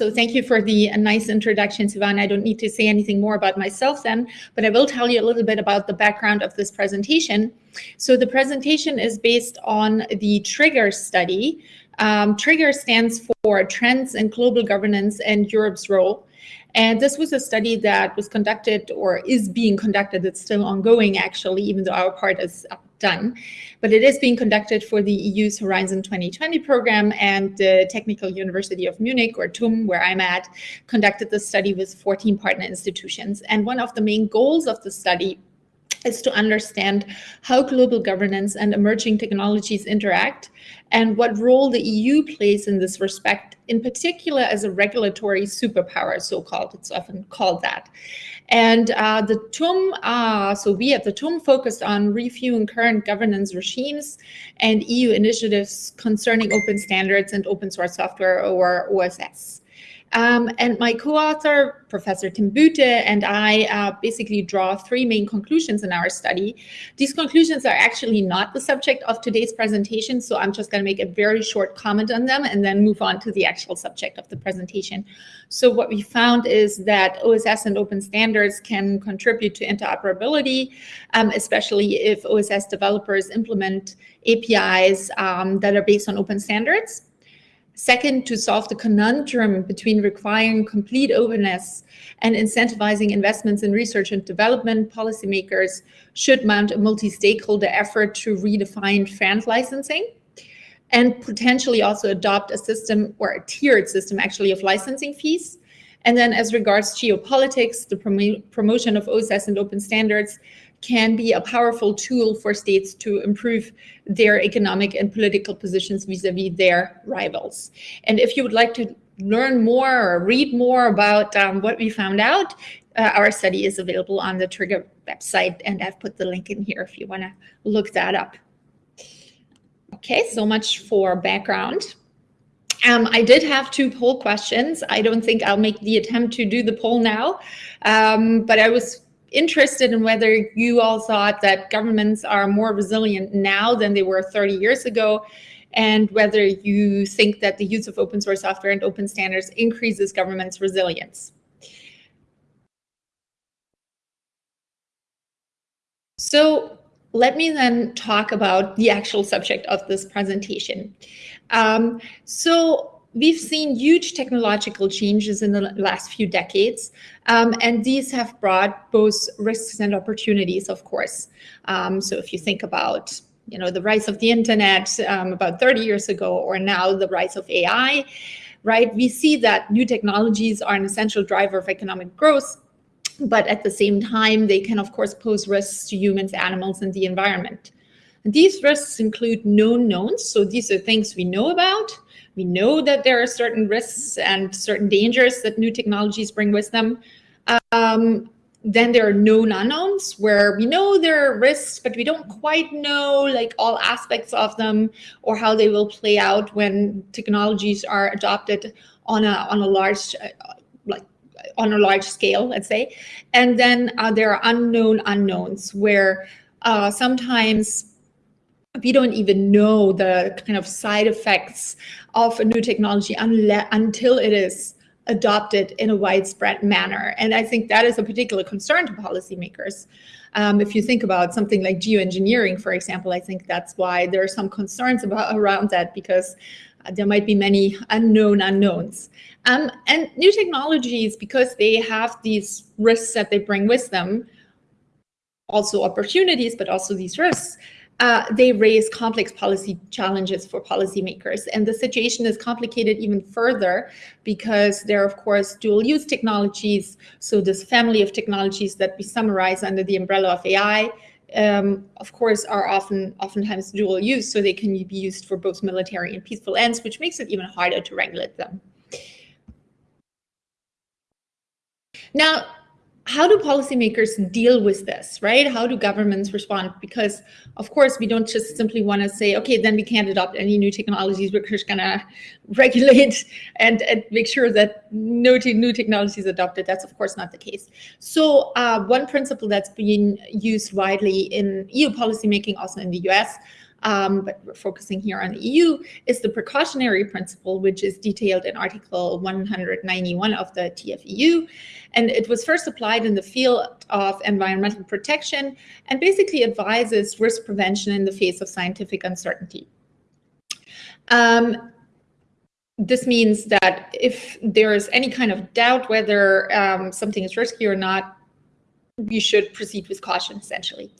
so thank you for the uh, nice introduction, Sivan. I don't need to say anything more about myself then, but I will tell you a little bit about the background of this presentation. So the presentation is based on the TRIGGER study. Um, TRIGGER stands for Trends in Global Governance and Europe's Role. And this was a study that was conducted or is being conducted. It's still ongoing, actually, even though our part is done. But it is being conducted for the EU's Horizon 2020 program and the Technical University of Munich, or TUM, where I'm at, conducted the study with 14 partner institutions. And one of the main goals of the study is to understand how global governance and emerging technologies interact and what role the EU plays in this respect, in particular as a regulatory superpower, so-called, it's often called that. And uh, the TUM, uh, so we at the TUM focused on reviewing current governance regimes and EU initiatives concerning open standards and open source software or OSS. Um, and my co-author, Professor Tim Büthe, and I uh, basically draw three main conclusions in our study. These conclusions are actually not the subject of today's presentation, so I'm just going to make a very short comment on them and then move on to the actual subject of the presentation. So what we found is that OSS and open standards can contribute to interoperability, um, especially if OSS developers implement APIs um, that are based on open standards. Second, to solve the conundrum between requiring complete openness and incentivizing investments in research and development, policymakers should mount a multi-stakeholder effort to redefine FRAND licensing and potentially also adopt a system or a tiered system actually of licensing fees. And then as regards geopolitics, the prom promotion of OSS and open standards can be a powerful tool for states to improve their economic and political positions vis-a-vis -vis their rivals. And if you would like to learn more or read more about um, what we found out, uh, our study is available on the Trigger website, and I've put the link in here if you want to look that up. Okay, so much for background. Um, I did have two poll questions. I don't think I'll make the attempt to do the poll now, um, but I was interested in whether you all thought that governments are more resilient now than they were 30 years ago, and whether you think that the use of open source software and open standards increases government's resilience. So let me then talk about the actual subject of this presentation. Um, so we've seen huge technological changes in the last few decades, um, and these have brought both risks and opportunities, of course. Um, so if you think about you know, the rise of the internet um, about 30 years ago, or now the rise of AI, right? We see that new technologies are an essential driver of economic growth, but at the same time, they can, of course, pose risks to humans, animals, and the environment. These risks include known knowns, so these are things we know about, we know that there are certain risks and certain dangers that new technologies bring with them. Um, then there are known unknowns where we know there are risks, but we don't quite know like all aspects of them or how they will play out when technologies are adopted on a on a large uh, like on a large scale, let's say. And then uh, there are unknown unknowns where uh, sometimes we don't even know the kind of side effects of a new technology until it is adopted in a widespread manner. And I think that is a particular concern to policymakers. Um, if you think about something like geoengineering, for example, I think that's why there are some concerns about around that because uh, there might be many unknown unknowns. Um, and new technologies, because they have these risks that they bring with them, also opportunities, but also these risks, uh, they raise complex policy challenges for policymakers. And the situation is complicated even further because there are, of course, dual use technologies. So this family of technologies that we summarize under the umbrella of AI, um, of course, are often oftentimes dual use. So they can be used for both military and peaceful ends, which makes it even harder to regulate them. Now, how do policymakers deal with this, right? How do governments respond? Because of course, we don't just simply want to say, okay, then we can't adopt any new technologies. We're just gonna regulate and, and make sure that no new technologies adopted. That's of course not the case. So uh, one principle that's being used widely in EU policymaking, also in the US, um, but we're focusing here on the EU, is the precautionary principle, which is detailed in Article 191 of the TFEU. And it was first applied in the field of environmental protection and basically advises risk prevention in the face of scientific uncertainty. Um, this means that if there is any kind of doubt whether um, something is risky or not, you should proceed with caution, essentially.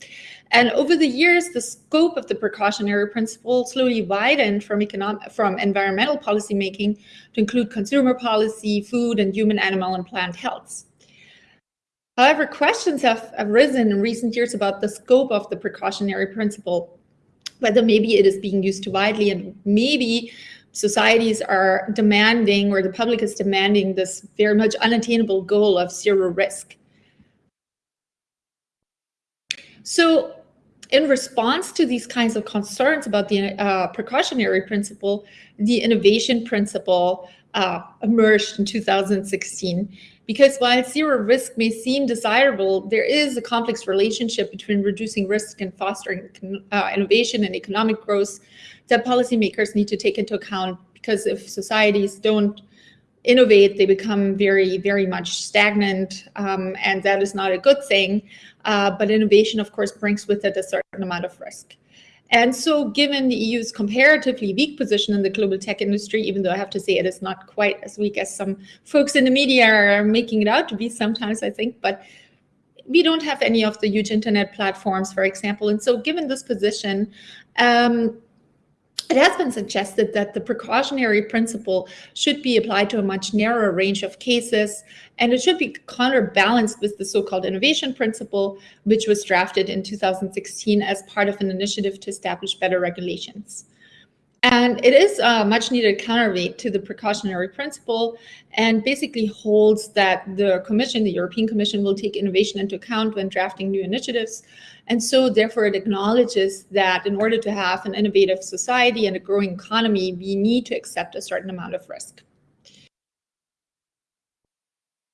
And over the years, the scope of the precautionary principle slowly widened from, economic, from environmental policymaking to include consumer policy, food, and human, animal, and plant health. However, questions have arisen in recent years about the scope of the precautionary principle, whether maybe it is being used too widely and maybe societies are demanding or the public is demanding this very much unattainable goal of zero risk. So in response to these kinds of concerns about the uh, precautionary principle, the innovation principle uh, emerged in 2016. Because while zero risk may seem desirable, there is a complex relationship between reducing risk and fostering uh, innovation and economic growth that policymakers need to take into account because if societies don't innovate, they become very, very much stagnant, um, and that is not a good thing. Uh, but innovation, of course, brings with it a certain amount of risk. And so given the EU's comparatively weak position in the global tech industry, even though I have to say it is not quite as weak as some folks in the media are making it out to be sometimes, I think, but we don't have any of the huge internet platforms, for example. And so given this position, um, it has been suggested that the precautionary principle should be applied to a much narrower range of cases, and it should be counterbalanced with the so-called innovation principle, which was drafted in 2016 as part of an initiative to establish better regulations. And it is a much needed counterweight to the precautionary principle and basically holds that the Commission, the European Commission, will take innovation into account when drafting new initiatives. And so therefore it acknowledges that in order to have an innovative society and a growing economy, we need to accept a certain amount of risk.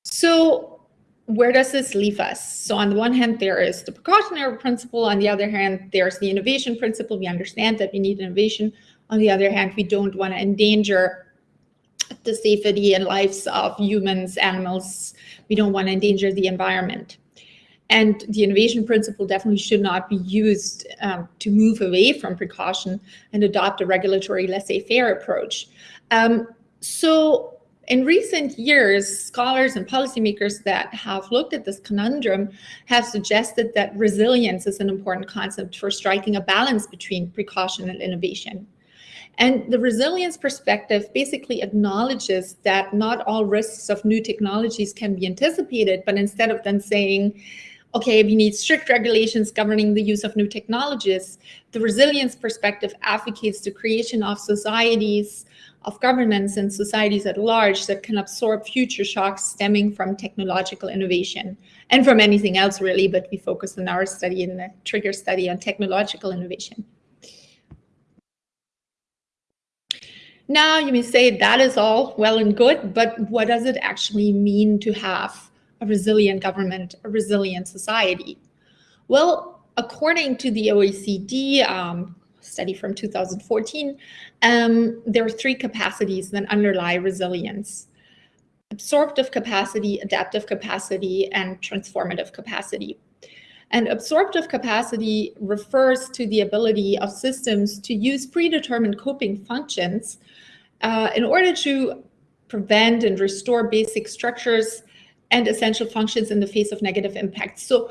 So where does this leave us? So on the one hand, there is the precautionary principle. On the other hand, there's the innovation principle. We understand that we need innovation on the other hand, we don't want to endanger the safety and lives of humans, animals. We don't want to endanger the environment. And the innovation principle definitely should not be used um, to move away from precaution and adopt a regulatory laissez-faire approach. Um, so in recent years, scholars and policymakers that have looked at this conundrum have suggested that resilience is an important concept for striking a balance between precaution and innovation. And the resilience perspective basically acknowledges that not all risks of new technologies can be anticipated, but instead of then saying, okay, we need strict regulations governing the use of new technologies, the resilience perspective advocates the creation of societies, of governments and societies at large that can absorb future shocks stemming from technological innovation and from anything else really, but we focus in our study in the trigger study on technological innovation. Now you may say that is all well and good, but what does it actually mean to have a resilient government, a resilient society? Well, according to the OECD um, study from 2014, um, there are three capacities that underlie resilience. Absorptive capacity, adaptive capacity, and transformative capacity. And absorptive capacity refers to the ability of systems to use predetermined coping functions uh, in order to prevent and restore basic structures and essential functions in the face of negative impacts. So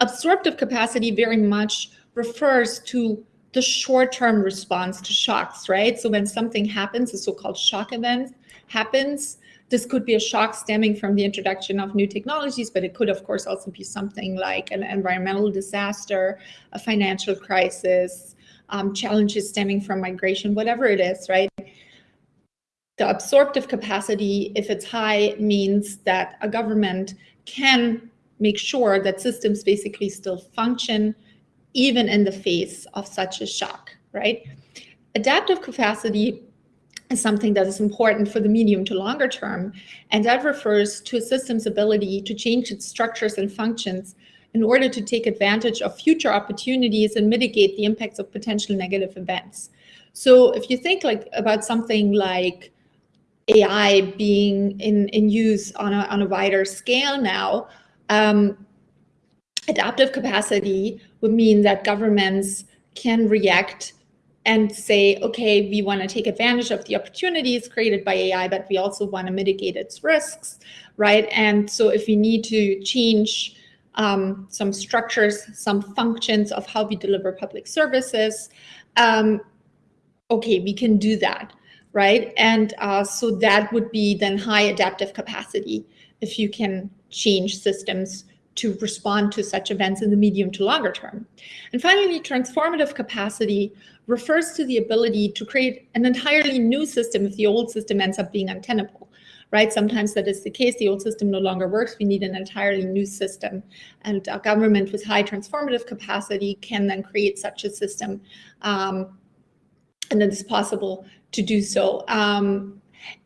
absorptive capacity very much refers to the short-term response to shocks, right? So when something happens, a so-called shock event happens, this could be a shock stemming from the introduction of new technologies, but it could, of course, also be something like an environmental disaster, a financial crisis, um, challenges stemming from migration, whatever it is, right? The absorptive capacity, if it's high, means that a government can make sure that systems basically still function even in the face of such a shock, right? Adaptive capacity is something that is important for the medium to longer term. And that refers to a system's ability to change its structures and functions in order to take advantage of future opportunities and mitigate the impacts of potential negative events. So if you think like about something like AI being in, in use on a, on a wider scale now, um, adaptive capacity would mean that governments can react and say, okay, we want to take advantage of the opportunities created by AI, but we also want to mitigate its risks, right? And so if we need to change um, some structures, some functions of how we deliver public services, um, okay, we can do that, right? And uh, so that would be then high adaptive capacity if you can change systems to respond to such events in the medium to longer term. And finally, transformative capacity refers to the ability to create an entirely new system if the old system ends up being untenable, right? Sometimes that is the case. The old system no longer works. We need an entirely new system. And a government with high transformative capacity can then create such a system. Um, and then it's possible to do so. Um,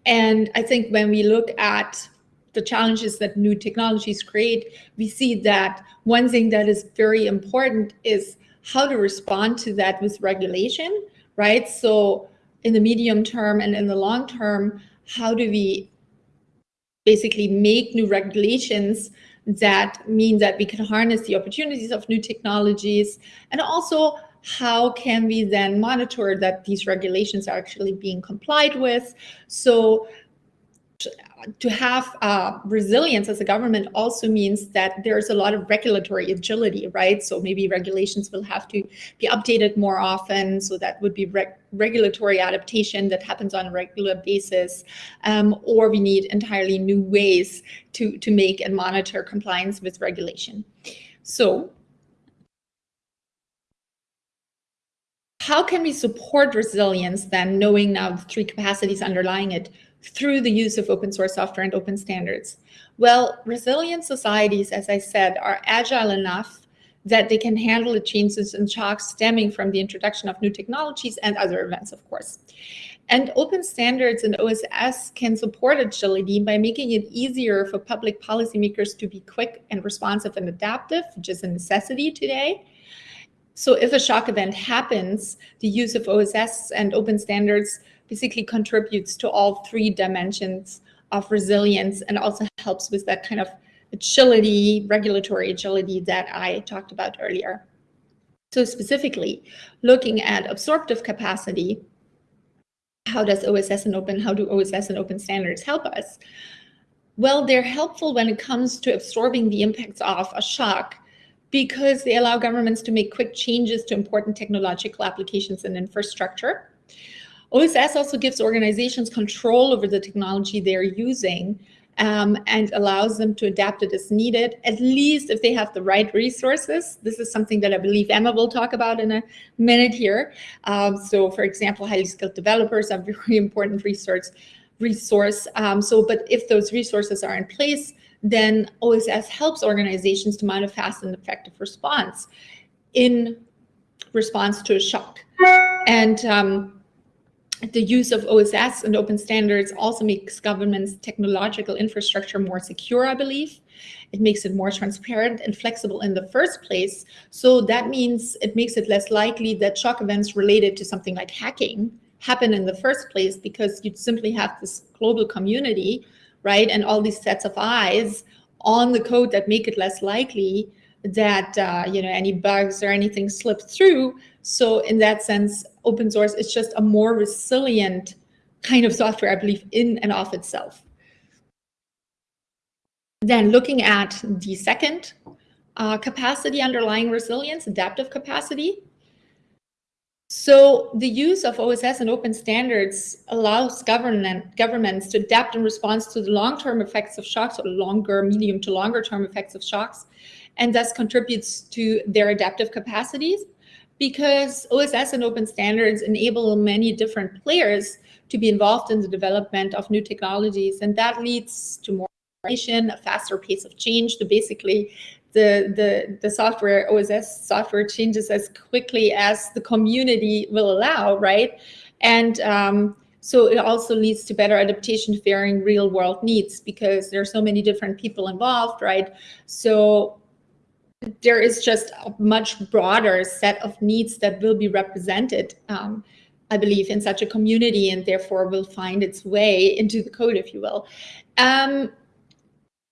and I think when we look at the challenges that new technologies create, we see that one thing that is very important is how to respond to that with regulation, right? So in the medium term and in the long term, how do we basically make new regulations that mean that we can harness the opportunities of new technologies and also how can we then monitor that these regulations are actually being complied with so to have uh, resilience as a government also means that there's a lot of regulatory agility, right? So maybe regulations will have to be updated more often. So that would be reg regulatory adaptation that happens on a regular basis. Um, or we need entirely new ways to, to make and monitor compliance with regulation. So how can we support resilience then, knowing now the three capacities underlying it? through the use of open source software and open standards? Well, resilient societies, as I said, are agile enough that they can handle the changes and shocks stemming from the introduction of new technologies and other events, of course. And open standards and OSS can support agility by making it easier for public policymakers to be quick and responsive and adaptive, which is a necessity today. So if a shock event happens, the use of OSS and open standards basically contributes to all three dimensions of resilience and also helps with that kind of agility, regulatory agility that I talked about earlier. So specifically, looking at absorptive capacity, how does OSS and open, how do OSS and open standards help us? Well, they're helpful when it comes to absorbing the impacts of a shock because they allow governments to make quick changes to important technological applications and infrastructure. OSS also gives organizations control over the technology they're using um, and allows them to adapt it as needed, at least if they have the right resources. This is something that I believe Emma will talk about in a minute here. Um, so for example, highly skilled developers are very important resource. Resource. Um, so, but if those resources are in place, then OSS helps organizations to mount a fast and effective response in response to a shock. And um, the use of OSS and open standards also makes government's technological infrastructure more secure, I believe. It makes it more transparent and flexible in the first place. So that means it makes it less likely that shock events related to something like hacking happen in the first place because you'd simply have this global community, right? And all these sets of eyes on the code that make it less likely that uh, you know any bugs or anything slips through. So in that sense, open source is just a more resilient kind of software, I believe, in and of itself. Then looking at the second uh, capacity underlying resilience, adaptive capacity. So the use of OSS and open standards allows government, governments to adapt in response to the long-term effects of shocks or longer, medium to longer term effects of shocks and thus contributes to their adaptive capacities because OSS and open standards enable many different players to be involved in the development of new technologies. And that leads to more a faster pace of change. to basically, the, the, the software, OSS software changes as quickly as the community will allow, right? And um, so it also leads to better adaptation varying real world needs because there are so many different people involved, right? So there is just a much broader set of needs that will be represented, um, I believe, in such a community and therefore will find its way into the code, if you will. Um,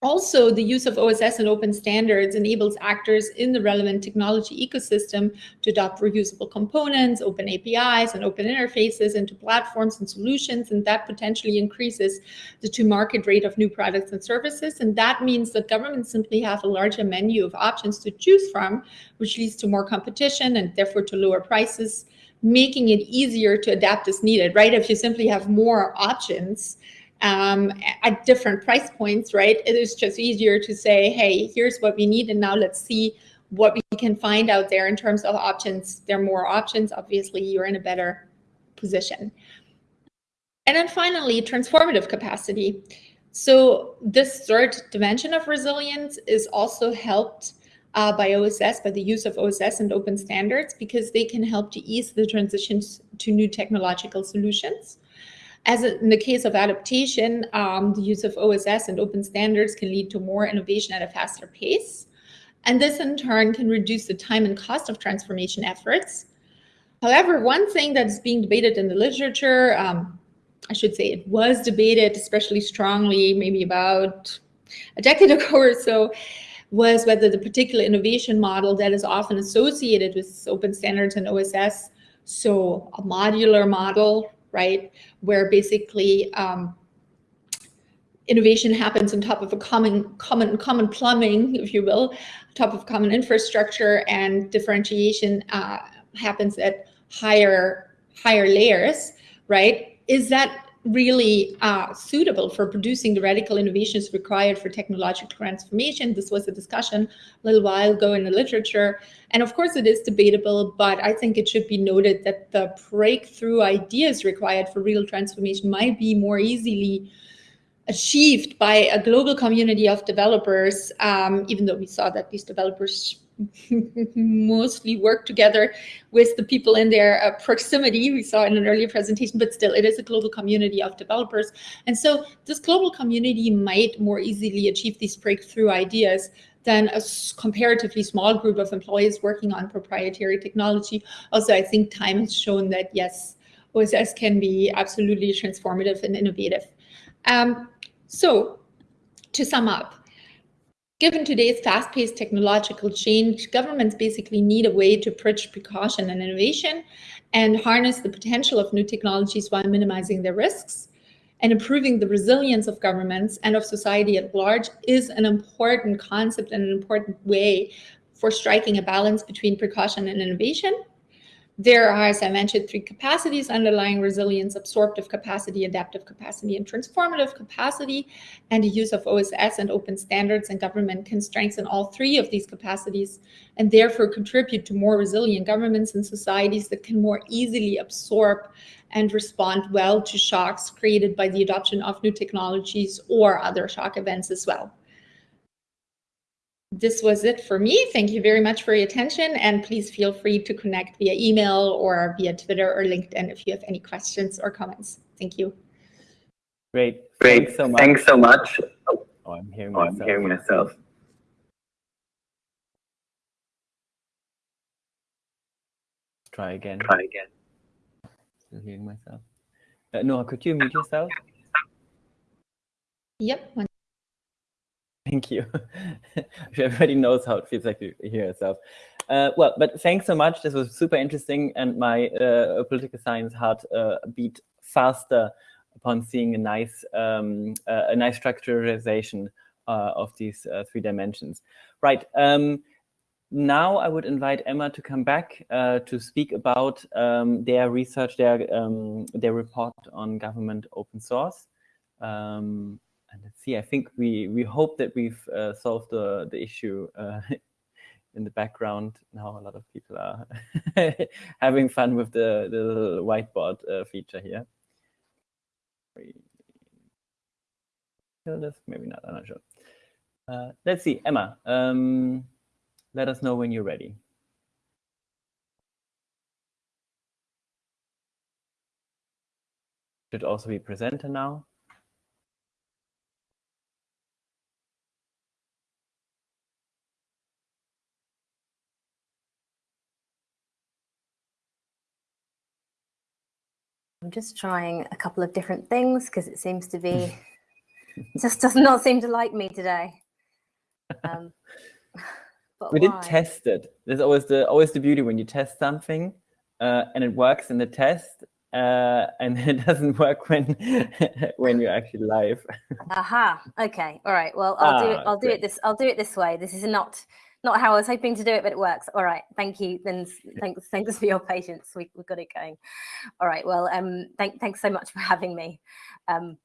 also, the use of OSS and open standards enables actors in the relevant technology ecosystem to adopt reusable components, open APIs, and open interfaces into platforms and solutions, and that potentially increases the to-market rate of new products and services. And that means that governments simply have a larger menu of options to choose from, which leads to more competition and therefore to lower prices, making it easier to adapt as needed, right? If you simply have more options, um, at different price points, right? It is just easier to say, hey, here's what we need, and now let's see what we can find out there in terms of options. There are more options, obviously, you're in a better position. And then finally, transformative capacity. So this third dimension of resilience is also helped uh, by OSS, by the use of OSS and open standards, because they can help to ease the transitions to new technological solutions. As in the case of adaptation, um, the use of OSS and open standards can lead to more innovation at a faster pace. And this in turn can reduce the time and cost of transformation efforts. However, one thing that is being debated in the literature, um, I should say it was debated especially strongly maybe about a decade ago or so, was whether the particular innovation model that is often associated with open standards and OSS, so a modular model right? Where basically um, innovation happens on top of a common, common, common plumbing, if you will, top of common infrastructure, and differentiation uh, happens at higher, higher layers, right? Is that really uh, suitable for producing the radical innovations required for technological transformation. This was a discussion a little while ago in the literature. And of course, it is debatable, but I think it should be noted that the breakthrough ideas required for real transformation might be more easily achieved by a global community of developers, um, even though we saw that these developers mostly work together with the people in their uh, proximity. We saw in an earlier presentation, but still it is a global community of developers. And so this global community might more easily achieve these breakthrough ideas than a comparatively small group of employees working on proprietary technology. Also, I think time has shown that yes, OSS can be absolutely transformative and innovative. Um, so to sum up, Given today's fast-paced technological change, governments basically need a way to bridge precaution and innovation and harness the potential of new technologies while minimizing their risks. And improving the resilience of governments and of society at large is an important concept and an important way for striking a balance between precaution and innovation. There are, as I mentioned, three capacities underlying resilience, absorptive capacity, adaptive capacity, and transformative capacity. And the use of OSS and open standards and government can strengthen all three of these capacities and therefore contribute to more resilient governments and societies that can more easily absorb and respond well to shocks created by the adoption of new technologies or other shock events as well this was it for me. Thank you very much for your attention and please feel free to connect via email or via Twitter or LinkedIn if you have any questions or comments. Thank you. Great. Great. Thanks so much. Thanks so much. Oh, I'm hearing myself. Oh, I'm hearing myself. Let's try again. Try again. Still hearing myself. Uh, Noah, could you mute yourself? Yep. Thank you. Everybody knows how it feels like to hear yourself. Uh, well, but thanks so much. This was super interesting, and my uh, political science heart uh, beat faster upon seeing a nice, um, uh, a nice structuralization uh, of these uh, three dimensions. Right. Um, now I would invite Emma to come back to speak about um, their research, their um, their report on government open source. And let's see, I think we, we hope that we've uh, solved the, the issue uh, in the background. Now a lot of people are having fun with the, the whiteboard uh, feature here. Maybe not, I'm not sure. Uh, let's see, Emma, um, let us know when you're ready. Should also be presenter now. I'm just trying a couple of different things because it seems to be just does not seem to like me today. Um, we did test it. There's always the always the beauty when you test something uh, and it works in the test, uh, and it doesn't work when when you're actually live. Aha. Okay. All right. Well, I'll ah, do it. I'll great. do it this. I'll do it this way. This is not not how I was hoping to do it, but it works. All right. Thank you. Then thanks. Thanks for your patience. We we got it going. All right. Well, um, thank thanks so much for having me. Um,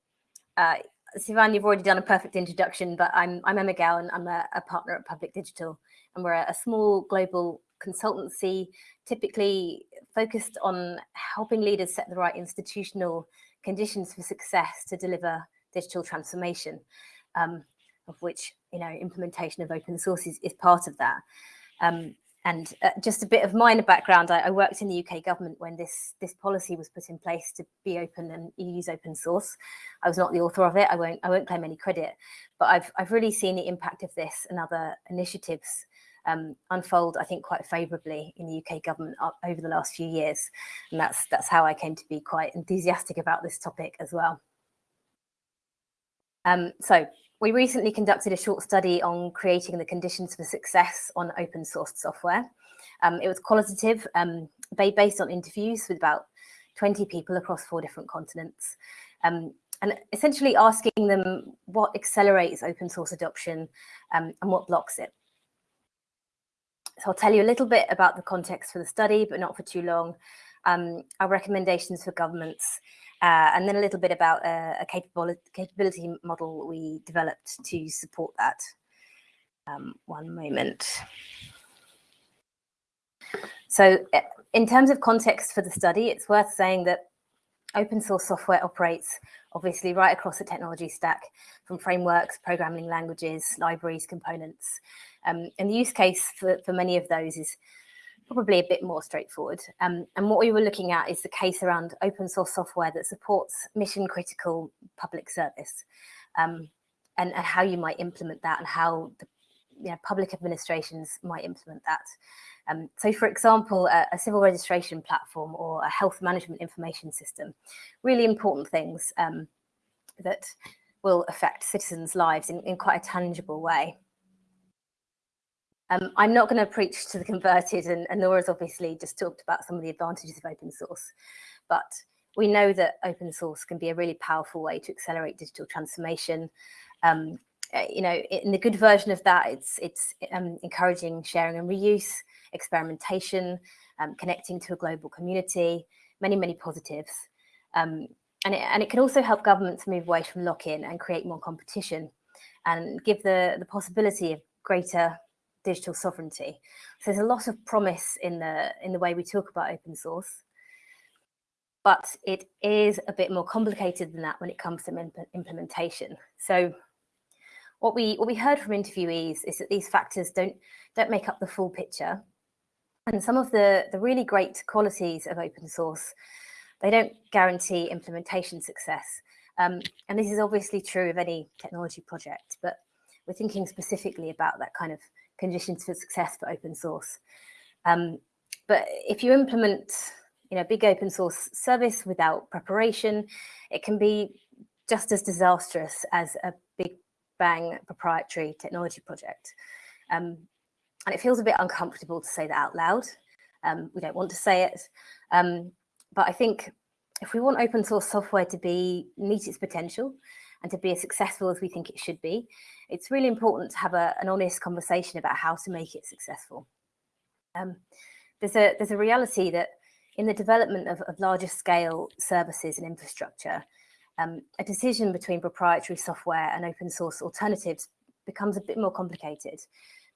uh, Sivan, you've already done a perfect introduction, but I'm I'm Emma Gawen. I'm a, a partner at Public Digital, and we're a, a small global consultancy, typically focused on helping leaders set the right institutional conditions for success to deliver digital transformation, um, of which you know implementation of open sources is part of that. Um, and uh, just a bit of minor background, I, I, worked in the UK government when this, this policy was put in place to be open and use open source. I was not the author of it. I won't, I won't claim any credit, but I've, I've really seen the impact of this and other initiatives um, unfold, I think, quite favourably in the UK government over the last few years. And that's, that's how I came to be quite enthusiastic about this topic as well. Um, so we recently conducted a short study on creating the conditions for success on open source software. Um, it was qualitative, um, based on interviews with about 20 people across four different continents. Um, and essentially asking them what accelerates open source adoption um, and what blocks it. So I'll tell you a little bit about the context for the study, but not for too long. Um, our recommendations for governments, uh, and then a little bit about a, a capability, capability model we developed to support that. Um, one moment. So uh, in terms of context for the study, it's worth saying that open source software operates obviously right across the technology stack from frameworks, programming languages, libraries, components. Um, and the use case for, for many of those is probably a bit more straightforward. Um, and what we were looking at is the case around open source software that supports mission critical public service um, and, and, how you might implement that and how the you know, public administrations might implement that. Um, so for example, a, a, civil registration platform or a health management information system, really important things um, that will affect citizens' lives in, in quite a tangible way. Um, I'm not going to preach to the converted, and, and Nora's obviously just talked about some of the advantages of open source, but we know that open source can be a really powerful way to accelerate digital transformation. Um, eh, you know, in the good version of that, it's it's um, encouraging sharing and reuse, experimentation, um, connecting to a global community, many many positives, um, and it, and it can also help governments move away from lock-in and create more competition, and give the the possibility of greater digital sovereignty. So there's a lot of promise in the in the way we talk about open source, but it is a bit more complicated than that when it comes to implementation. So what we what we heard from interviewees is that these factors don't don't make up the full picture, and some of the the really great qualities of open source they don't guarantee implementation success. Um, and this is obviously true of any technology project, but we're thinking specifically about that kind of conditions for success for open source. Um, but if you implement, you know, big open source service without preparation, it can be just as disastrous as a big bang proprietary technology project. Um, and it feels a bit uncomfortable to say that out loud. Um, we don't want to say it. Um, but I think if we want open source software to be meet its potential and to be as successful as we think it should be, it's really important to have a, an honest conversation about how to make it successful. Um, there's a there's a reality that in the development of, of larger scale services and infrastructure, um, a decision between proprietary software and open source alternatives becomes a bit more complicated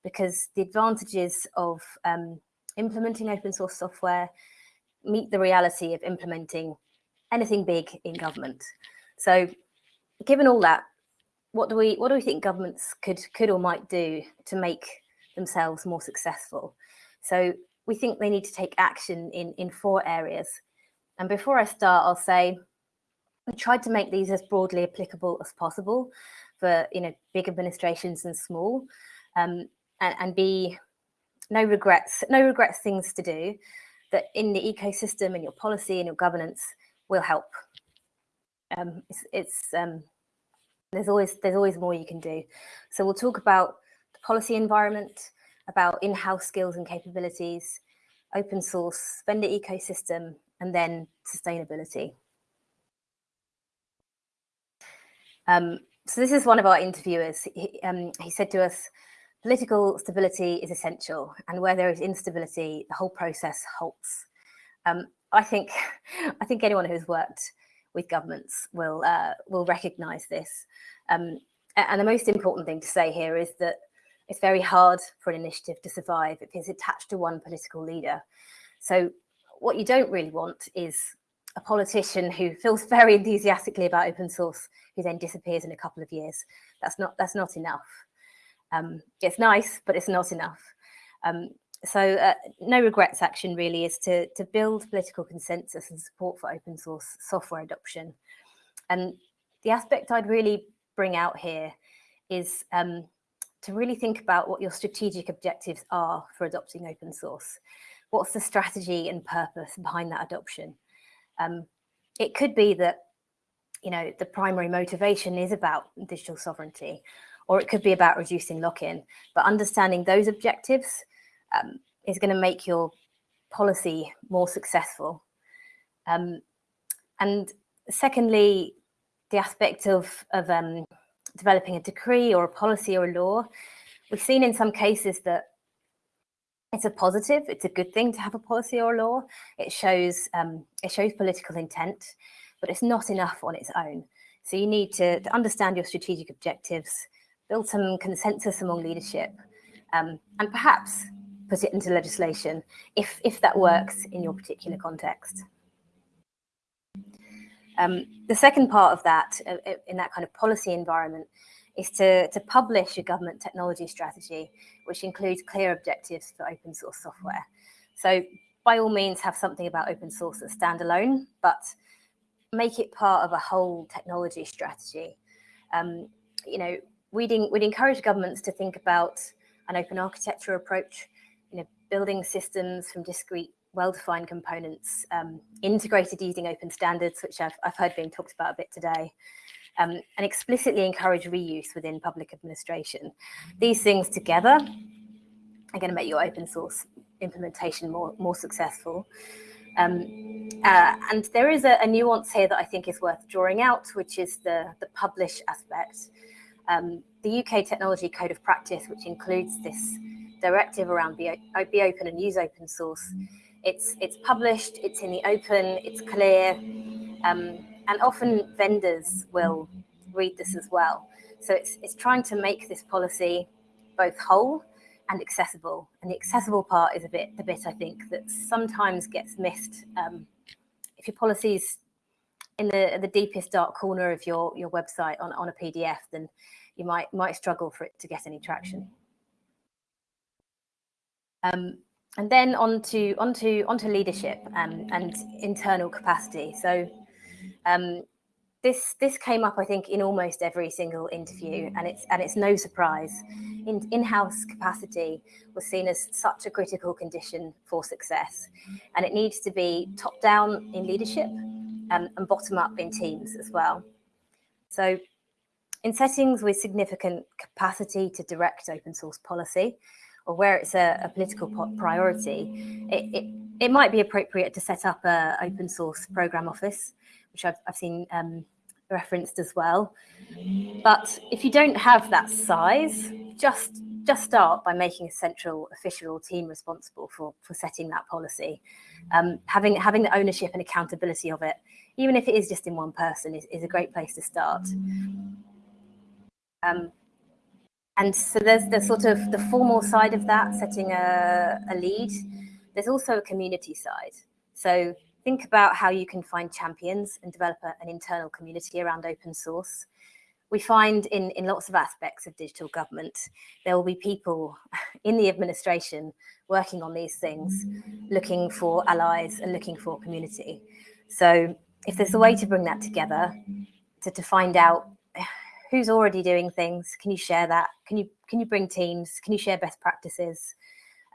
because the advantages of um, implementing open source software meet the reality of implementing anything big in government. So given all that, what do we what do we think governments could could or might do to make themselves more successful? So we think they need to take action in in four areas. And before I start, I'll say we tried to make these as broadly applicable as possible for you know big administrations and small, um, and, and be no regrets, no regrets things to do. That in the ecosystem and your policy and your governance, will help. Um, it's, it's um, there's always there's always more you can do. So we'll talk about the policy environment, about in-house skills and capabilities, open source, vendor ecosystem, and then sustainability. Um, so this is one of our interviewers. He, um, he said to us, political stability is essential, and where there is instability, the whole process halts. Um, I think, I think anyone who's worked with governments will uh, will recognise this. Um, and the most important thing to say here is that it's very hard for an initiative to survive if it's attached to one political leader. So what you don't really want is a politician who feels very enthusiastically about open source who then disappears in a couple of years. That's not that's not enough. Um, it's nice, but it's not enough. Um, so uh, no regrets action really is to, to build political consensus and support for open source software adoption. And the aspect I'd really bring out here is um, to really think about what your strategic objectives are for adopting open source. What's the strategy and purpose behind that adoption? Um, it could be that, you know, the primary motivation is about digital sovereignty, or it could be about reducing lock-in, but understanding those objectives um, is going to make your policy more successful. Um, and secondly, the aspect of, of um, developing a decree or a policy or a law, we've seen in some cases that it's a positive, it's a good thing to have a policy or a law. It shows, um, it shows political intent, but it's not enough on its own. So you need to, to understand your strategic objectives, build some consensus among leadership, um, and perhaps put it into legislation if, if that works in your particular context. Um, the second part of that, uh, uh, in that kind of policy environment, is to, to publish a government technology strategy, which includes clear objectives for open source software. So by all means, have something about open source that's standalone, but make it part of a whole technology strategy. Um, you know, we'd, we'd encourage governments to think about an open architecture approach building systems from discrete, well-defined components, um, integrated using open standards, which I've, I've heard being talked about a bit today, um, and explicitly encourage reuse within public administration. These things together are going to make your open source implementation more, more successful. Um, uh, and there is a, a, nuance here that I think is worth drawing out, which is the, the publish aspect. Um, the UK Technology Code of Practice, which includes this directive around be, be open and use open source. It's, it's published, it's in the open, it's clear, um, and often vendors will read this as well. So it's, it's trying to make this policy both whole and accessible. And the accessible part is a bit the bit I think that sometimes gets missed. Um, if your policy's in the the deepest dark corner of your your website on, on a PDF, then you might might struggle for it to get any traction. Um, and then on to, onto, onto leadership um, and internal capacity. So um, this this came up, I think, in almost every single interview, and it's and it's no surprise. In in-house capacity was seen as such a critical condition for success, and it needs to be top down in leadership um, and bottom up in teams as well. So, in settings with significant capacity to direct open source policy, or where it's a, a political priority, it, it, it, might be appropriate to set up a open source program office, which I've, I've seen um, referenced as well. But if you don't have that size, just just start by making a central official or team responsible for, for setting that policy. Um, having, having the ownership and accountability of it, even if it is just in one person, is, is a great place to start. Um, and so there's the sort of the formal side of that, setting a, a lead. There's also a community side. So think about how you can find champions and develop a, an internal community around open source. We find in, in lots of aspects of digital government, there will be people in the administration working on these things, looking for allies and looking for community. So if there's a way to bring that together, to, to find out who's already doing things? Can you share that? Can you can you bring teams? Can you share best practices?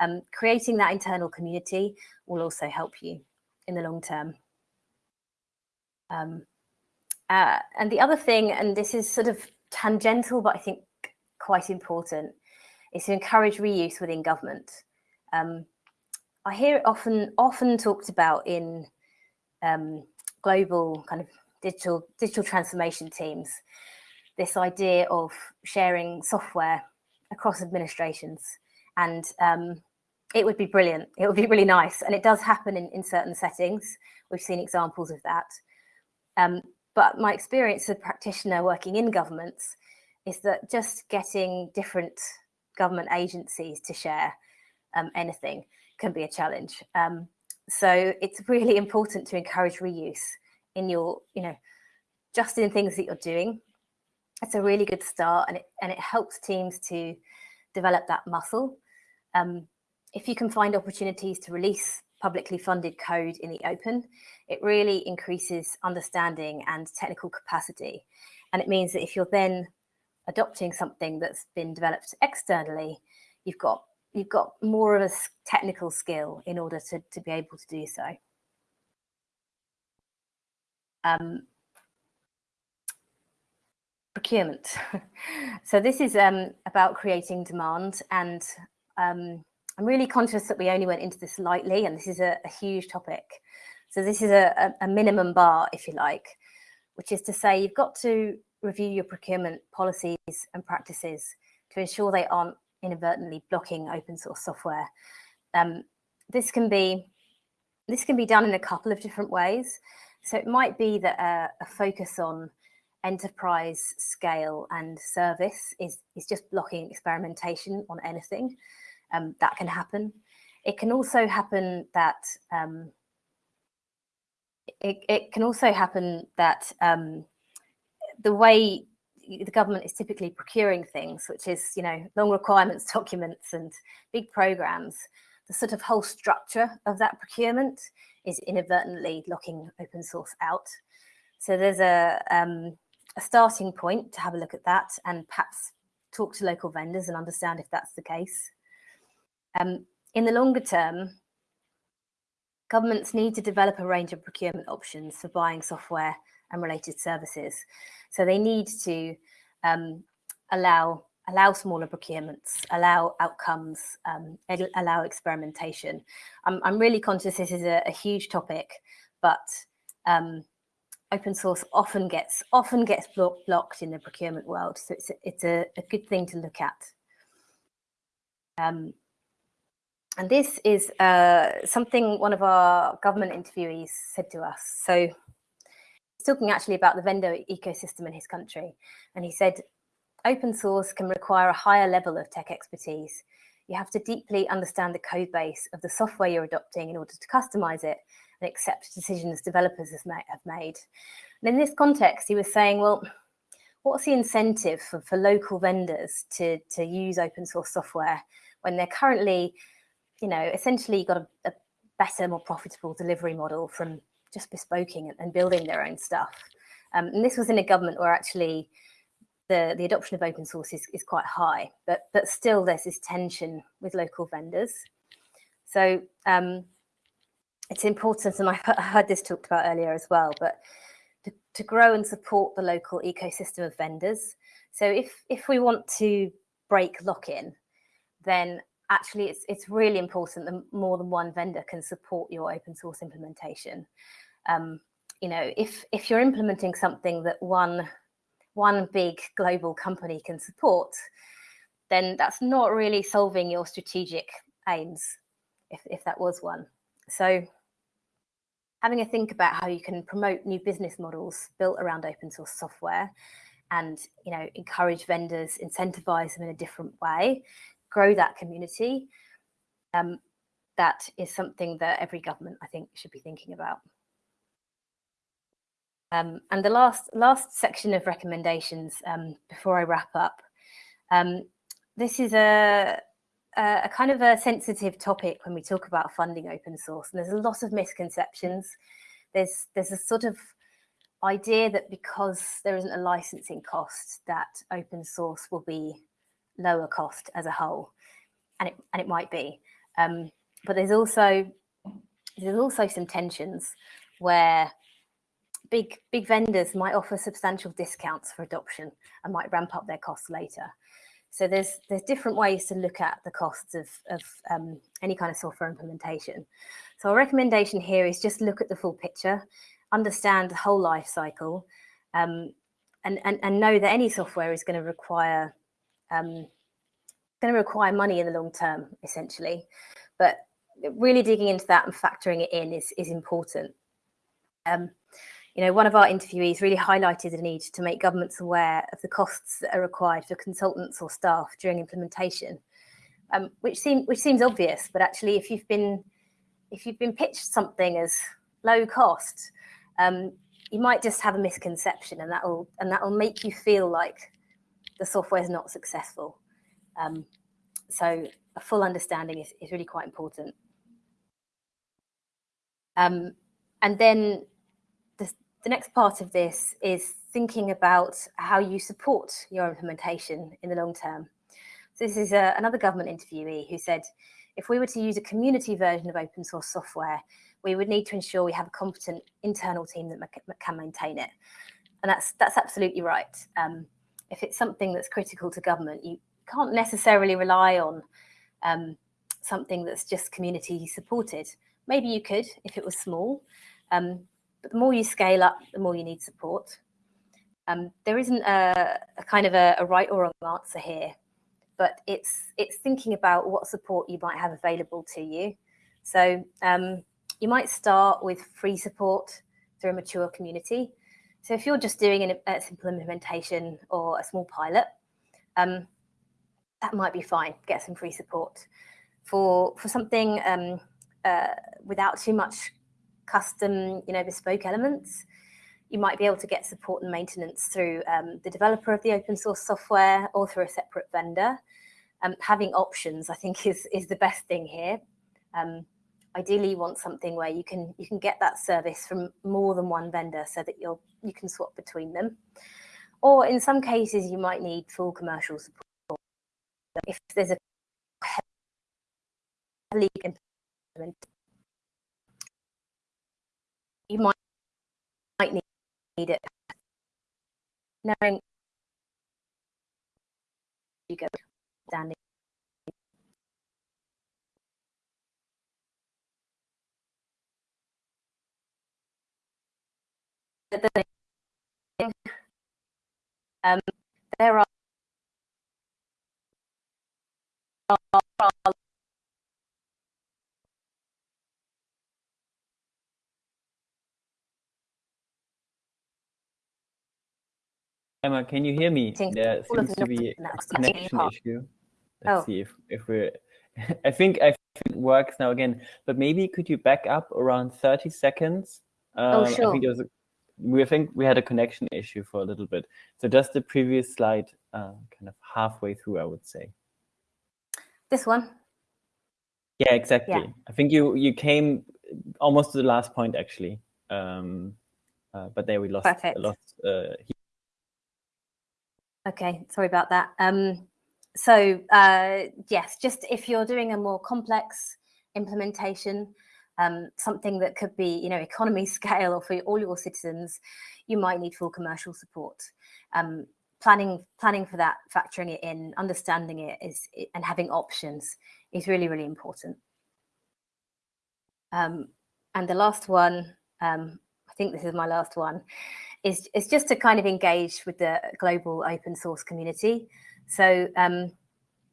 Um, creating that internal community will also help you in the long term. Um, uh, and the other thing, and this is sort of tangential, but I think quite important, is to encourage reuse within government. Um, I hear it often often talked about in um, global kind of digital digital transformation teams. This idea of sharing software across administrations, and um, it would be brilliant. It would be really nice, and it does happen in, in certain settings. We've seen examples of that. Um, but my experience as a practitioner working in governments is that just getting different government agencies to share um, anything can be a challenge. Um, so it's really important to encourage reuse in your, you know, just in things that you're doing. It's a really good start and it, and it helps teams to develop that muscle. Um, if you can find opportunities to release publicly funded code in the open, it really increases understanding and technical capacity. And it means that if you're then adopting something that's been developed externally, you've got you've got more of a technical skill in order to, to be able to do so. Um, procurement. so this is um, about creating demand and um, I'm really conscious that we only went into this lightly and this is a, a huge topic. So this is a, a, minimum bar, if you like, which is to say you've got to review your procurement policies and practices to ensure they aren't inadvertently blocking open source software. Um, this can be this can be done in a couple of different ways. So it might be that a, a focus on enterprise scale and service is, is just blocking experimentation on anything um, that can happen. It can also happen that um, it, it can also happen that um, the way the government is typically procuring things, which is, you know, long requirements documents and big programs, the sort of whole structure of that procurement is inadvertently locking open source out. So there's a, um, a starting point to have a look at that and perhaps talk to local vendors and understand if that's the case. Um, in the longer term, governments need to develop a range of procurement options for buying software and related services. So they need to um, allow allow smaller procurements, allow outcomes, um, allow experimentation. I'm, I'm, really conscious this is a, a huge topic, but um, open source often gets often gets blo blocked in the procurement world. So it's a, it's a, a good thing to look at. Um, and this is uh, something one of our government interviewees said to us. So he's talking actually about the vendor ecosystem in his country. And he said, open source can require a higher level of tech expertise. You have to deeply understand the code base of the software you're adopting in order to customize it and accept decisions developers have made. And in this context, he was saying, well, what's the incentive for, for local vendors to, to use open source software when they're currently you know, essentially got a, a better, more profitable delivery model from just bespoking and, building their own stuff. Um, and this was in a government where actually the, the adoption of open source is, is quite high, but, but still there's this tension with local vendors. So um, it's important, and I heard this talked about earlier as well, but to, to grow and support the local ecosystem of vendors. So if, if we want to break lock-in, then actually it's, it's really important that more than one vendor can support your open source implementation. Um, you know, if, if you're implementing something that one, one big global company can support, then that's not really solving your strategic aims, if, if that was one. So having a think about how you can promote new business models built around open source software and you know encourage vendors incentivize them in a different way grow that community, um, that is something that every government, I think, should be thinking about. Um, and the last last section of recommendations um, before I wrap up, um, this is a, a, kind of a sensitive topic when we talk about funding open source, and there's a lot of misconceptions. There's there's a sort of idea that because there isn't a licensing cost, that open source will be lower cost as a whole, and it and it might be. Um, but there's also there's also some tensions where big big vendors might offer substantial discounts for adoption and might ramp up their costs later. So there's there's different ways to look at the costs of, of um, any kind of software implementation. So our recommendation here is just look at the full picture, understand the whole life cycle, um, and, and, and know that any software is going to require um, going to require money in the long term, essentially. But really digging into that and factoring it in is, is important. Um, you know, one of our interviewees really highlighted the need to make governments aware of the costs that are required for consultants or staff during implementation, um, which, seem, which seems obvious, but actually if you've been if you've been pitched something as low cost, um, you might just have a misconception and that will and that will make you feel like the software is not successful. Um, so a full understanding is, is really quite important. Um, and then the, next part of this is thinking about how you support your implementation in the long term. So this is a, uh, another government interviewee who said, if we were to use a community version of open source software, we would need to ensure we have a competent internal team that can maintain it. And that's that's absolutely right. Um, if it's something that's critical to government, you can't necessarily rely on um, something that's just community supported. Maybe you could if it was small, um, but the more you scale up, the more you need support. Um, there isn't a, a kind of a, a, right or wrong answer here, but it's it's thinking about what support you might have available to you. So um, you might start with free support through a mature community. So if you're just doing an, a simple implementation or a small pilot, um, that might be fine. Get some free support. For for something um, uh, without too much custom, you know, bespoke elements, you might be able to get support and maintenance through um, the developer of the open source software or through a separate vendor. Um, having options, I think, is is the best thing here. Um, ideally, you want something where you can you can get that service from more than one vendor, so that you'll you can swap between them. Or in some cases, you might need full commercial support. If there's a heavily implement, you might might need it. Knowing you go standing. Um, there are Emma, can you hear me? There seems to be a connection issue. Let's oh. see if, if we're, I think I think it works now again, but maybe could you back up around 30 seconds? Oh, um, oh, sure. I think was a, we think we had a connection issue for a little bit. So just the previous slide, uh, kind of halfway through, I would say. This one? Yeah, exactly. Yeah. I think you you came almost to the last point actually. Um, uh, but there we lost Perfect. lost uh, Okay, sorry about that. Um, so uh, yes, just if you're doing a more complex implementation, um, something that could be, you know, economy scale or for all your citizens, you might need full commercial support. Um, planning, planning for that, factoring it in, understanding it is, and having options is really, really important. Um, and the last one, um, I think this is my last one, is, is just to kind of engage with the global open source community. So um,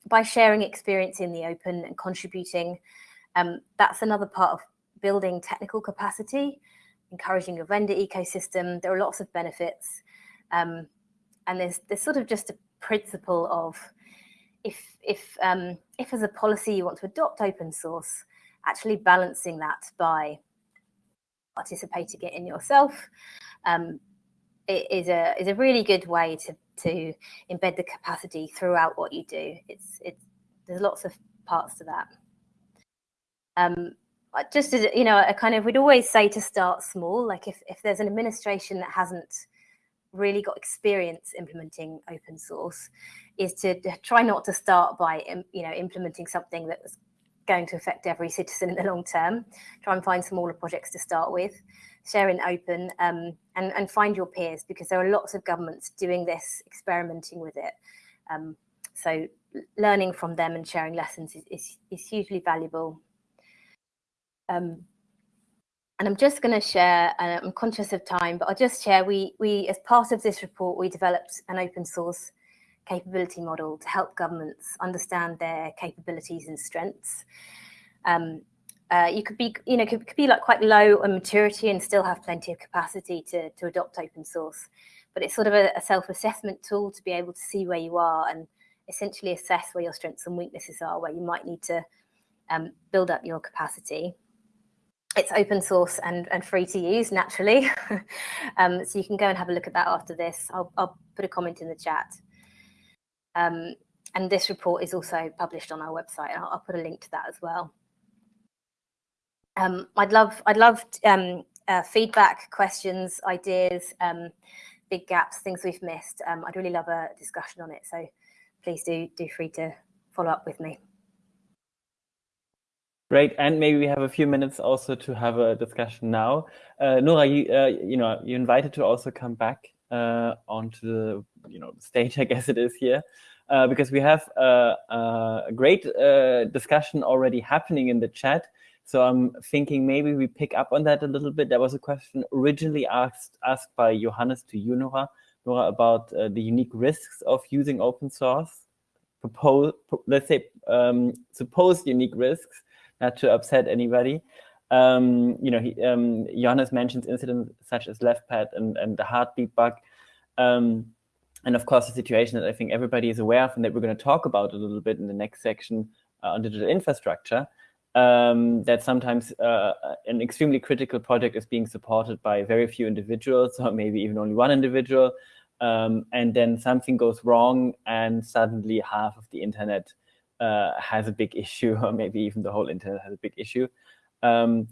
by sharing experience in the open and contributing, um, that's another part of building technical capacity, encouraging your vendor ecosystem. There are lots of benefits. Um, and there's, there's sort of just a principle of if, if, um, if as a policy you want to adopt open source, actually balancing that by participating it in yourself, um, is a is a really good way to to embed the capacity throughout what you do. It's it's there's lots of parts to that. Um, just as you know, a kind of we'd always say to start small. Like if if there's an administration that hasn't really got experience implementing open source, is to try not to start by you know implementing something that was going to affect every citizen in the long term. Try and find smaller projects to start with, share in open, um, and, and find your peers because there are lots of governments doing this, experimenting with it. Um, so learning from them and sharing lessons is, is, is hugely valuable. Um, and I'm just going to share, I'm conscious of time, but I'll just share, we, we, as part of this report, we developed an open source capability model to help governments understand their capabilities and strengths. Um, uh, you could be, you know, could, could, be like quite low on maturity and still have plenty of capacity to, to adopt open source. But it's sort of a, a self-assessment tool to be able to see where you are and essentially assess where your strengths and weaknesses are, where you might need to um, build up your capacity. It's open source and, and free to use, naturally. um, so you can go and have a look at that after this. I'll, I'll put a comment in the chat. Um, and this report is also published on our website. I'll, I'll put a link to that as well. Um, I'd love, I'd love um, uh, feedback, questions, ideas, um, big gaps, things we've missed. Um, I'd really love a discussion on it. So please do do free to follow up with me. Great, and maybe we have a few minutes also to have a discussion now. Uh, Nora, you uh, you know you invited to also come back uh, onto the you know stage, I guess it is here, uh, because we have a, a great uh, discussion already happening in the chat. So I'm thinking maybe we pick up on that a little bit. There was a question originally asked asked by Johannes to you, Nora, Nora about uh, the unique risks of using open source. Propose, let's say, um, supposed unique risks, not to upset anybody. Um, you know, he, um, Johannes mentions incidents such as Leftpad and, and the Heartbleed bug. Um, and of course, the situation that I think everybody is aware of and that we're going to talk about a little bit in the next section uh, on digital infrastructure, um, that sometimes uh, an extremely critical project is being supported by very few individuals, or maybe even only one individual, um, and then something goes wrong, and suddenly half of the internet uh, has a big issue, or maybe even the whole internet has a big issue. Um,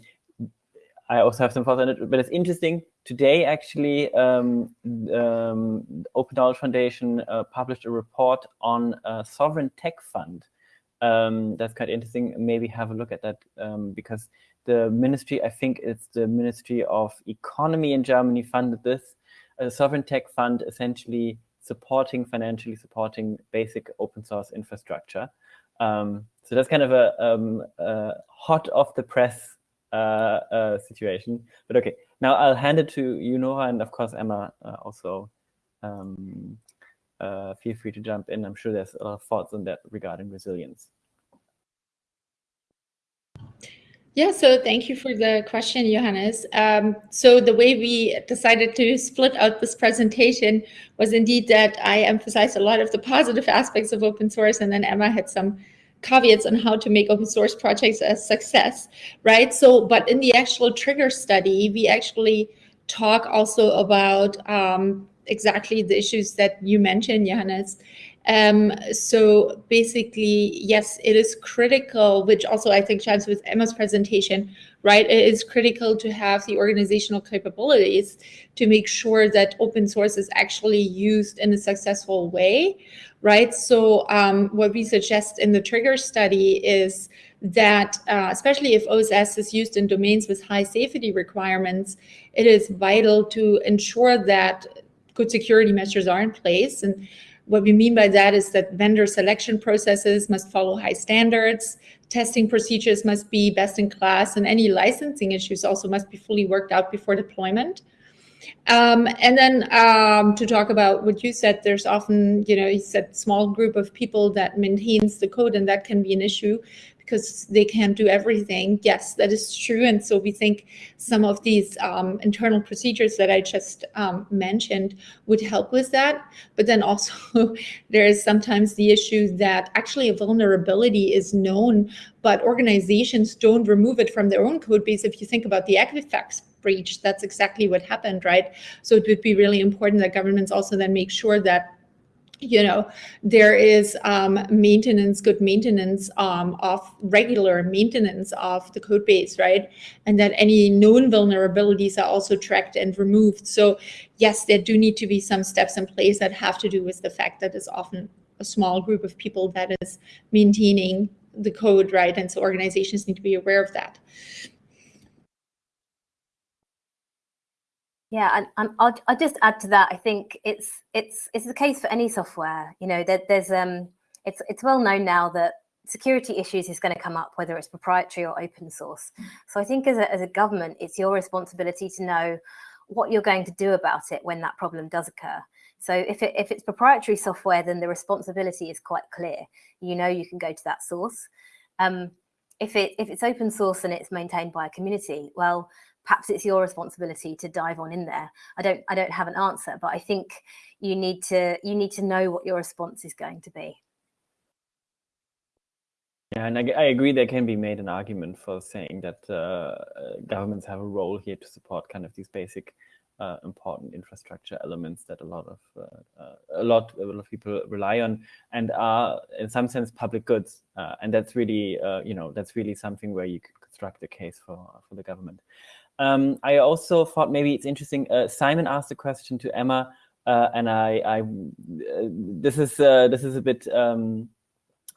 I also have some thoughts on it, but it's interesting. Today, actually, um, um, Open Knowledge Foundation uh, published a report on a sovereign tech fund um, that's quite interesting. Maybe have a look at that um, because the ministry, I think it's the Ministry of Economy in Germany funded this. A sovereign tech fund essentially supporting, financially supporting basic open source infrastructure. Um, so that's kind of a, um, a hot off the press uh, uh, situation. But okay, now I'll hand it to you, Nora, and of course, Emma uh, also um, uh, feel free to jump in. I'm sure there's a lot of thoughts on that regarding resilience. Yeah, so thank you for the question, Johannes. Um, so the way we decided to split out this presentation was indeed that I emphasized a lot of the positive aspects of open source, and then Emma had some caveats on how to make open source projects a success, right? So, but in the actual trigger study, we actually talk also about um, exactly the issues that you mentioned, Johannes. Um, so basically, yes, it is critical, which also I think chimes with Emma's presentation, right? It is critical to have the organizational capabilities to make sure that open source is actually used in a successful way, right? So um, what we suggest in the trigger study is that, uh, especially if OSS is used in domains with high safety requirements, it is vital to ensure that good security measures are in place. And what we mean by that is that vendor selection processes must follow high standards, testing procedures must be best in class, and any licensing issues also must be fully worked out before deployment. Um, and then um, to talk about what you said, there's often, you know, you said small group of people that maintains the code, and that can be an issue because they can't do everything. Yes, that is true. And so we think some of these um, internal procedures that I just um, mentioned would help with that. But then also there is sometimes the issue that actually a vulnerability is known, but organizations don't remove it from their own code base. If you think about the Equifax breach, that's exactly what happened, right? So it would be really important that governments also then make sure that you know, there is um, maintenance, good maintenance um, of regular maintenance of the code base, right? And that any known vulnerabilities are also tracked and removed. So yes, there do need to be some steps in place that have to do with the fact that it's often a small group of people that is maintaining the code, right? And so organizations need to be aware of that. Yeah, and, I'll, I'll just add to that. I think it's it's it's the case for any software. You know, there, there's um, it's it's well known now that security issues is going to come up, whether it's proprietary or open source. So I think as a, as a government, it's your responsibility to know what you're going to do about it when that problem does occur. So if, it, if it's proprietary software, then the responsibility is quite clear. You know you can go to that source. Um, if, it, if it's open source and it's maintained by a community, well, perhaps it's your responsibility to dive on in there. I don't I don't have an answer, but I think you need to you need to know what your response is going to be. Yeah, and I, I agree there can be made an argument for saying that uh, governments have a role here to support kind of these basic uh, important infrastructure elements that a lot of uh, uh, a lot a lot of people rely on and are in some sense public goods uh, and that's really uh, you know that's really something where you could construct a case for for the government um, I also thought maybe it's interesting Simon asked a question to Emma and I, I this is this is a bit um,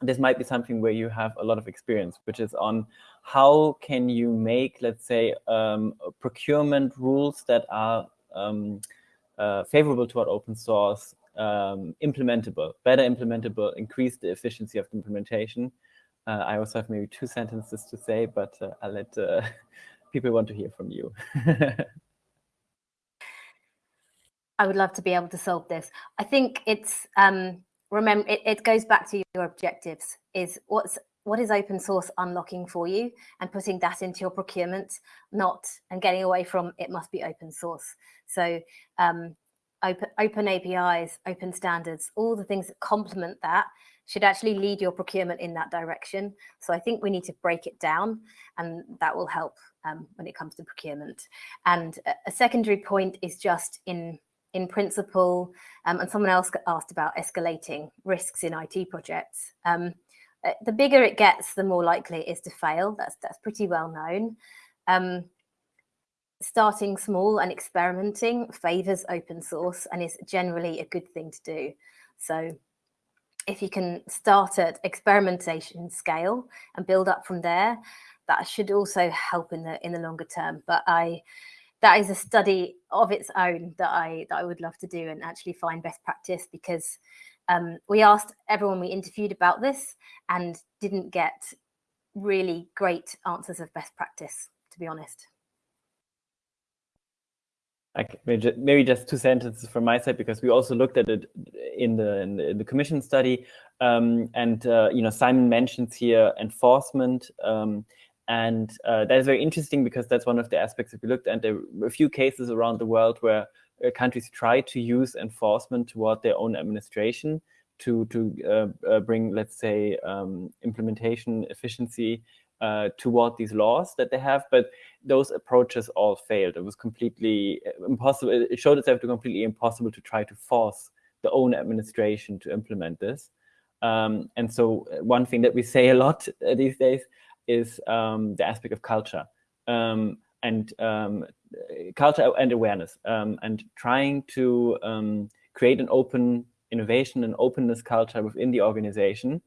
this might be something where you have a lot of experience, which is on how can you make, let's say, um, procurement rules that are um, uh, favorable toward open source, um, implementable, better implementable, increase the efficiency of the implementation. Uh, I also have maybe two sentences to say, but uh, I'll let uh, people want to hear from you. I would love to be able to solve this. I think it's um, remember it, it goes back to your objectives is what's what is open source unlocking for you and putting that into your procurement not and getting away from it must be open source so um, open open apis open standards all the things that complement that should actually lead your procurement in that direction so i think we need to break it down and that will help um, when it comes to procurement and a, secondary point is just in in principle, um, and someone else asked about escalating risks in IT projects. Um, uh, the bigger it gets, the more likely it is to fail. That's that's pretty well known. Um, starting small and experimenting favors open source and is generally a good thing to do. So if you can start at experimentation scale and build up from there, that should also help in the in the longer term. But I that is a study of its own that I that I would love to do and actually find best practice because um, we asked everyone we interviewed about this and didn't get really great answers of best practice, to be honest. Maybe just two sentences from my side because we also looked at it in the in the, in the commission study, um, and uh, you know Simon mentions here enforcement. Um, and uh, that is very interesting because that's one of the aspects that we looked at. There were a few cases around the world where uh, countries try to use enforcement toward their own administration to, to uh, uh bring, let's say, um, implementation efficiency uh, toward these laws that they have. But those approaches all failed. It was completely uh, impossible. It showed itself to completely impossible to try to force the own administration to implement this. Um, and so one thing that we say a lot these days is um, the aspect of culture um, and um, culture and awareness um, and trying to um, create an open innovation and openness culture within the organization,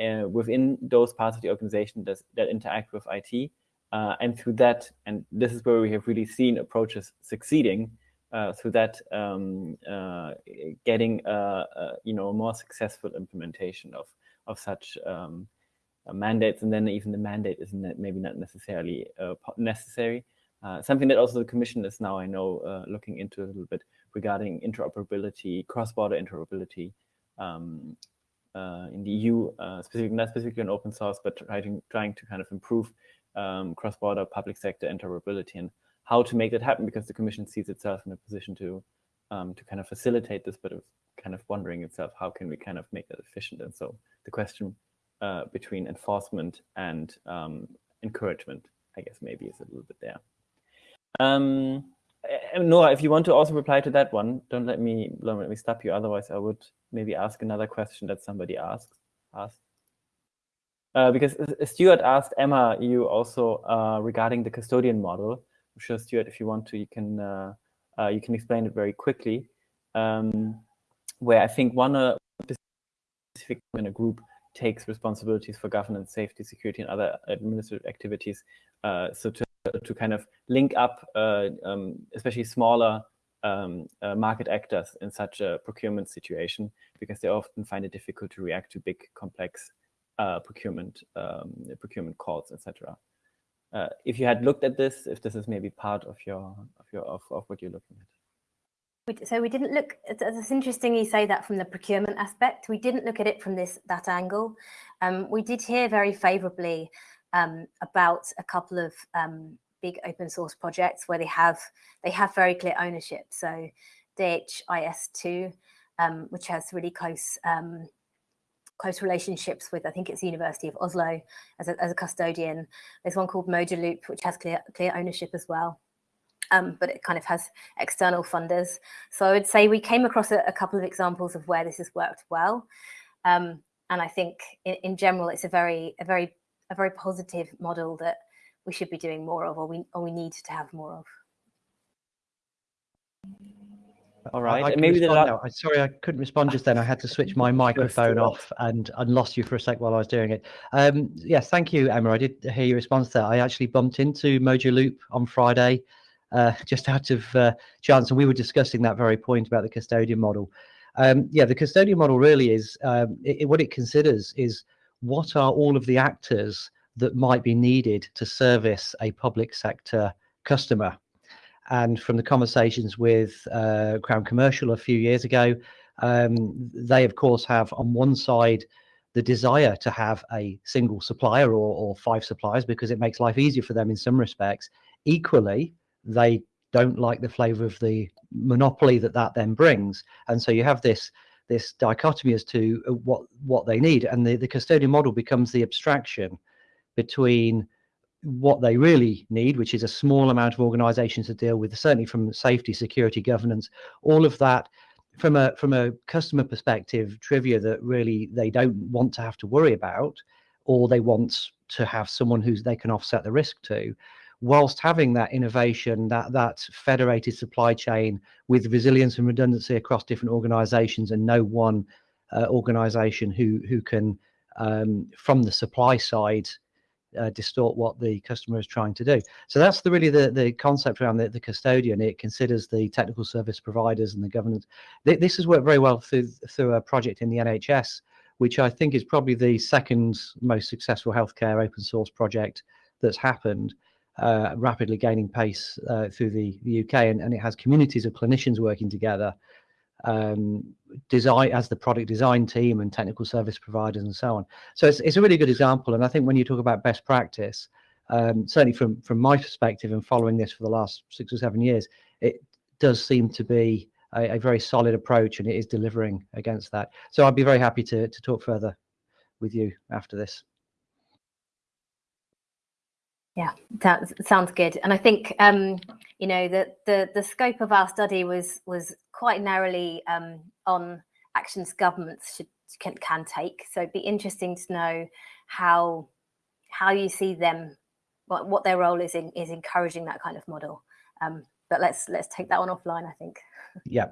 uh, within those parts of the organization that, that interact with IT. Uh, and through that, and this is where we have really seen approaches succeeding, uh, through that um, uh, getting uh, uh, you know a more successful implementation of of such um, mandates, and then even the mandate isn't maybe not necessarily necessary. Something that also the Commission is now, I know, looking into a little bit regarding interoperability, cross-border interoperability um, uh, in the EU, uh, not specifically on open source, but trying, trying to kind of improve um, cross-border public sector interoperability and how to make that happen because the Commission sees itself in a position to um, to kind of facilitate this, but it was kind of wondering itself, how can we kind of make that efficient? And so the question uh, between enforcement and um, encouragement, I guess maybe is a little bit there. Um, Nora, if you want to also reply to that one, don't let me don't let me stop you. Otherwise, I would maybe ask another question that somebody asks. Asked. Uh, because Stuart asked Emma, you also uh, regarding the custodian model. I'm sure Stuart, if you want to, you can uh, uh you can explain it very quickly. Um, where I think one uh, specific in a group takes responsibilities for governance, safety, security, and other administrative activities. Uh, so to, to kind of link up, um, especially smaller um, uh, market actors in such a procurement situation, because they often find it difficult to react to big, complex uh, procurement um, procurement calls, etc. Uh, if you had looked at this, if this is maybe part of your of your of, of what you're looking at. So we didn't look it's interesting you say that from the procurement aspect. We didn't look at it from this that angle. Um, we did hear very favorably um, about a couple of um, big open source projects where they have they have very clear ownership so DHIS2 um, which has really close um, close relationships with I think it's the University of Oslo as a, as a custodian there's one called Mojaloop, which has clear clear ownership as well um, but it kind of has external funders. So I would say we came across a, a couple of examples of where this has worked well. Um, and I think in, in, general, it's a very, a very, a very positive model that we should be doing more of, or we, or we need to have more of. All right, I, I maybe the now. I, sorry, I couldn't respond just then. I had to switch my microphone off and I lost you for a sec while I was doing it. Um, yes, thank you, Emma. I did hear your response there. I actually bumped into Mojaloop on Friday uh, just out of uh, chance. And we were discussing that very point about the custodian model. Um, yeah, the custodian model really is um, it, what it considers is what are all of the actors that might be needed to service a public sector customer. And from the conversations with uh, Crown Commercial a few years ago, um, they of course have on one side the desire to have a single supplier or, or five suppliers because it makes life easier for them in some respects. Equally, they don't like the flavor of the monopoly that that then brings and so you have this this dichotomy as to uh, what what they need and the, the custodian model becomes the abstraction between what they really need which is a small amount of organizations to deal with certainly from safety security governance all of that from a from a customer perspective trivia that really they don't want to have to worry about or they want to have someone who they can offset the risk to. Whilst having that innovation, that that federated supply chain with resilience and redundancy across different organizations and no one uh, organization who who can um, from the supply side uh, distort what the customer is trying to do. So that's the really the the concept around the, the custodian. It considers the technical service providers and the governance. Th this has worked very well through through a project in the NHS, which I think is probably the second most successful healthcare open source project that's happened uh, rapidly gaining pace uh, through the, the UK, and, and, it has communities of clinicians working together, um, design as the product design team and technical service providers and so on. So it's, it's a really good example, and I think when you talk about best practice, um, certainly from from my perspective and following this for the last six or seven years, it does seem to be a, a very solid approach, and it is delivering against that. So I'd be very happy to to talk further with you after this. Yeah, that sounds good. And I think um, you know the, the the scope of our study was was quite narrowly um, on actions governments should can, can take. So it'd be interesting to know how how you see them, what, what their role is in is encouraging that kind of model. Um, but let's let's take that one offline. I think. Yeah.